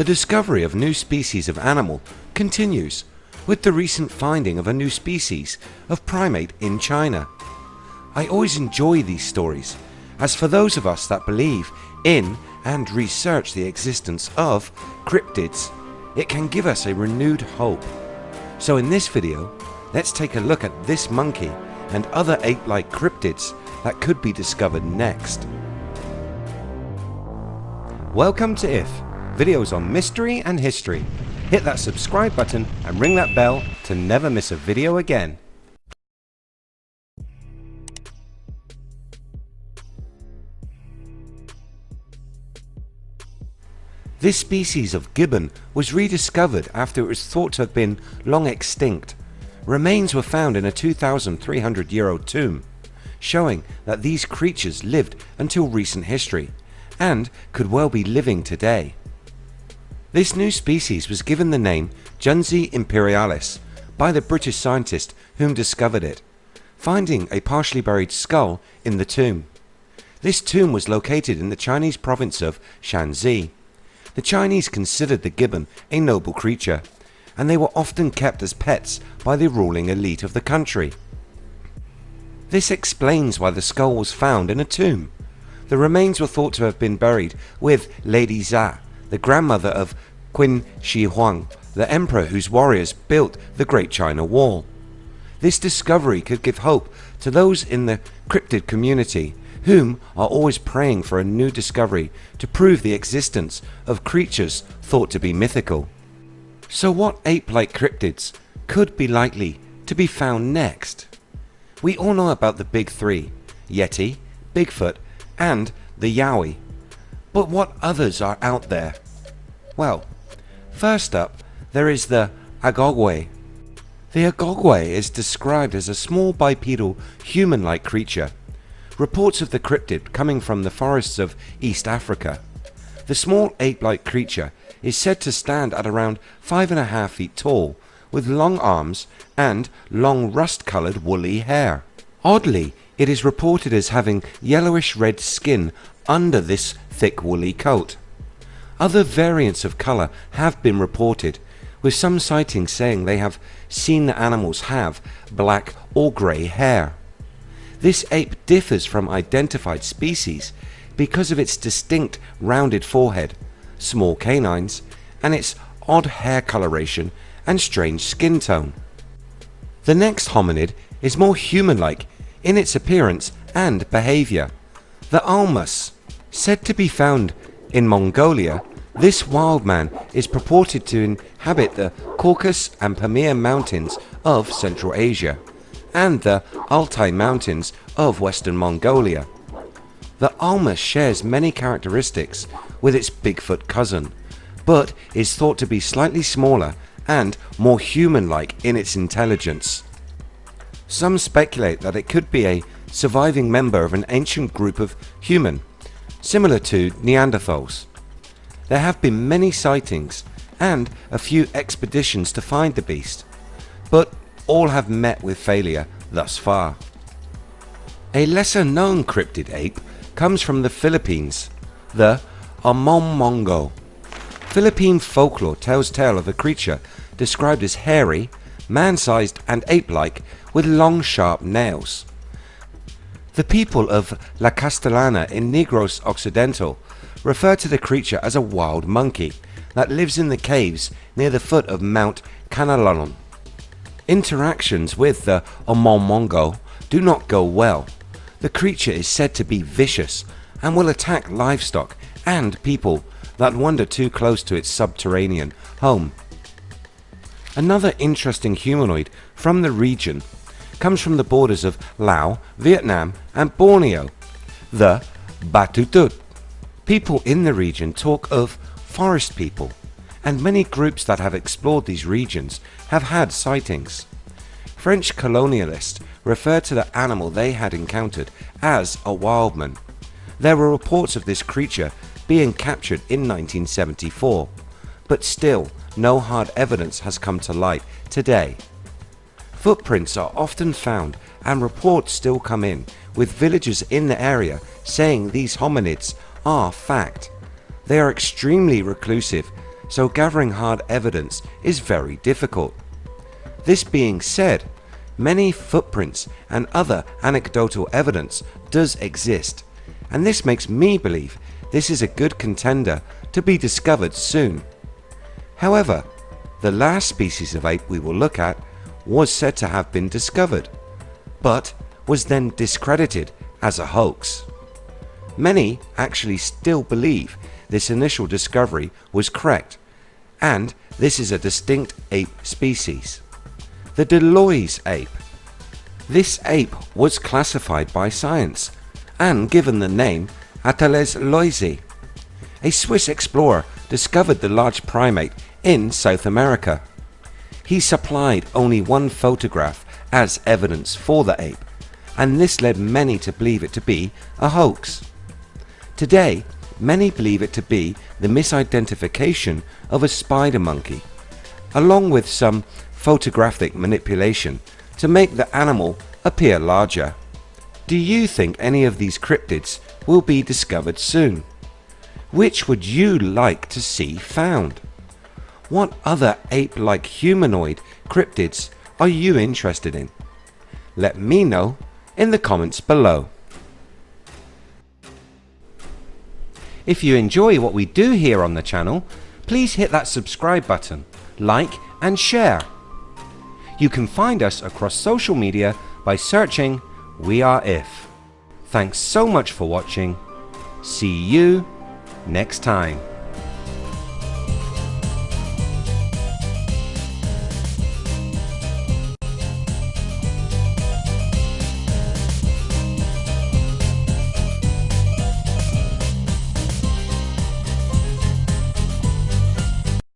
The discovery of new species of animal continues with the recent finding of a new species of primate in China. I always enjoy these stories as for those of us that believe in and research the existence of cryptids it can give us a renewed hope. So in this video let's take a look at this monkey and other ape-like cryptids that could be discovered next. Welcome to IF, videos on mystery and history. Hit that subscribe button and ring that bell to never miss a video again. This species of gibbon was rediscovered after it was thought to have been long extinct. Remains were found in a 2300 year old tomb, showing that these creatures lived until recent history and could well be living today. This new species was given the name Junzi imperialis by the British scientist whom discovered it, finding a partially buried skull in the tomb. This tomb was located in the Chinese province of Shanxi the Chinese considered the gibbon a noble creature and they were often kept as pets by the ruling elite of the country. This explains why the skull was found in a tomb. The remains were thought to have been buried with Lady Xia, the grandmother of Qin Shi Huang, the emperor whose warriors built the Great China Wall. This discovery could give hope to those in the cryptid community whom are always praying for a new discovery to prove the existence of creatures thought to be mythical. So what ape-like cryptids could be likely to be found next? We all know about the big three, Yeti, Bigfoot and the Yowie. But what others are out there? Well, first up there is the Agogwe. The Agogwe is described as a small bipedal human-like creature reports of the cryptid coming from the forests of East Africa. The small ape-like creature is said to stand at around five and a half feet tall with long arms and long rust-coloured woolly hair. Oddly, it is reported as having yellowish red skin under this thick woolly coat. Other variants of colour have been reported, with some sightings saying they have seen the animals have black or grey hair. This ape differs from identified species because of its distinct rounded forehead, small canines, and its odd hair coloration and strange skin tone. The next hominid is more human-like in its appearance and behaviour. The Almas, said to be found in Mongolia, this wild man is purported to inhabit the Caucasus and Pamir mountains of Central Asia and the Altai mountains of western Mongolia. The Alma shares many characteristics with its Bigfoot cousin, but is thought to be slightly smaller and more human-like in its intelligence. Some speculate that it could be a surviving member of an ancient group of human, similar to Neanderthals. There have been many sightings and a few expeditions to find the beast, but all have met with failure thus far. A lesser known cryptid ape comes from the Philippines, the Amomongo. Philippine folklore tells tale of a creature described as hairy, man-sized and ape-like with long sharp nails. The people of La Castellana in Negros Occidental refer to the creature as a wild monkey that lives in the caves near the foot of Mount Kanlaon. Interactions with the Amomongo do not go well. The creature is said to be vicious and will attack livestock and people that wander too close to its subterranean home. Another interesting humanoid from the region comes from the borders of Laos, Vietnam and Borneo, the Batutut. People in the region talk of forest people and many groups that have explored these regions have had sightings. French colonialists referred to the animal they had encountered as a wildman. There were reports of this creature being captured in 1974, but still no hard evidence has come to light today. Footprints are often found and reports still come in with villagers in the area saying these hominids are fact. They are extremely reclusive so gathering hard evidence is very difficult. This being said, many footprints and other anecdotal evidence does exist and this makes me believe this is a good contender to be discovered soon. However, the last species of ape we will look at was said to have been discovered, but was then discredited as a hoax. Many actually still believe this initial discovery was correct and this is a distinct ape species. The de Loys ape. This ape was classified by science and given the name Ateles loisii. A Swiss explorer discovered the large primate in South America. He supplied only one photograph as evidence for the ape and this led many to believe it to be a hoax. Today many believe it to be the misidentification of a spider monkey along with some photographic manipulation to make the animal appear larger. Do you think any of these cryptids will be discovered soon? Which would you like to see found? What other ape-like humanoid cryptids are you interested in? Let me know in the comments below. If you enjoy what we do here on the channel, please hit that subscribe button, like and share. You can find us across social media by searching We Are If. Thanks so much for watching. See you next time.